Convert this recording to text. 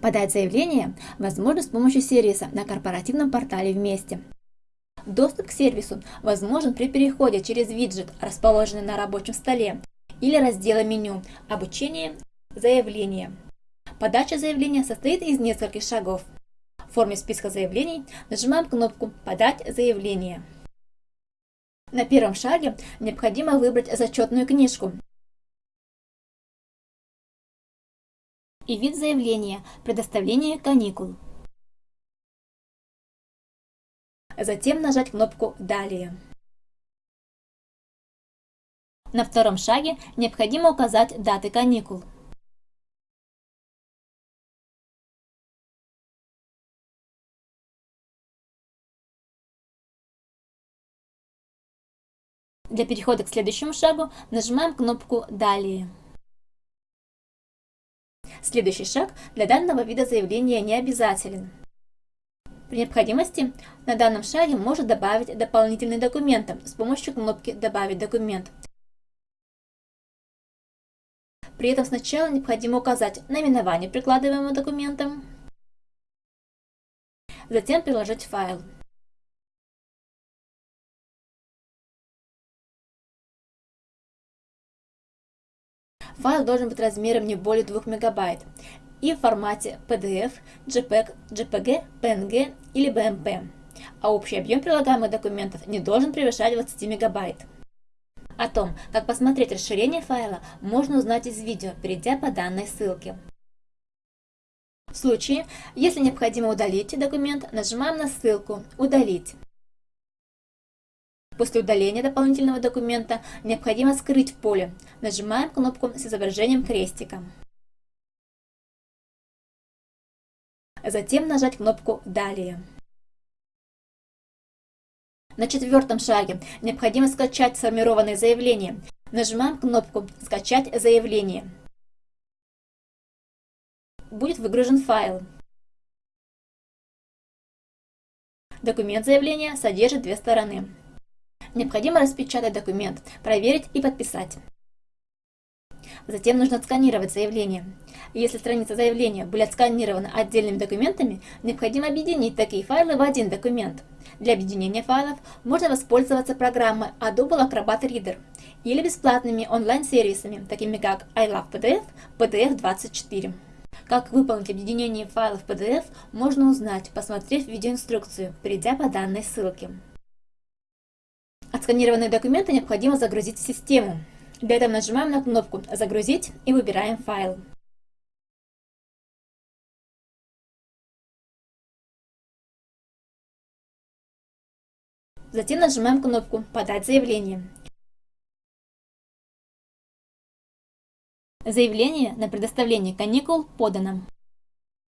Подать заявление возможно с помощью сервиса на корпоративном портале «Вместе». Доступ к сервису возможен при переходе через виджет, расположенный на рабочем столе, или раздела меню «Обучение. Заявление». Подача заявления состоит из нескольких шагов. В форме списка заявлений нажимаем кнопку «Подать заявление». На первом шаге необходимо выбрать зачетную книжку и вид заявления «Предоставление каникул». Затем нажать кнопку «Далее». На втором шаге необходимо указать даты каникул. Для перехода к следующему шагу нажимаем кнопку «Далее». Следующий шаг для данного вида заявления не обязателен. При необходимости на данном шаге можно добавить дополнительные документы с помощью кнопки «Добавить документ». При этом сначала необходимо указать наименование прикладываемого документа, затем приложить файл. Файл должен быть размером не более 2 мегабайт и в формате PDF, JPEG, JPG, PNG или BMP, а общий объем прилагаемых документов не должен превышать 20 мегабайт. О том, как посмотреть расширение файла, можно узнать из видео, перейдя по данной ссылке. В случае, если необходимо удалить документ, нажимаем на ссылку «Удалить». После удаления дополнительного документа необходимо скрыть поле. Нажимаем кнопку с изображением крестика. Затем нажать кнопку «Далее». На четвертом шаге необходимо скачать сформированное заявление. Нажимаем кнопку «Скачать заявление». Будет выгружен файл. Документ заявления содержит две стороны. Необходимо распечатать документ, проверить и подписать. Затем нужно отсканировать заявление. Если страницы заявления были отсканированы отдельными документами, необходимо объединить такие файлы в один документ. Для объединения файлов можно воспользоваться программой Adobe Acrobat Reader или бесплатными онлайн-сервисами, такими как iLovePDF, PDF24. Как выполнить объединение файлов PDF, можно узнать, посмотрев видеоинструкцию, перейдя по данной ссылке. Отсканированные документы необходимо загрузить в систему. Для этого нажимаем на кнопку «Загрузить» и выбираем файл. Затем нажимаем кнопку «Подать заявление». Заявление на предоставление каникул подано.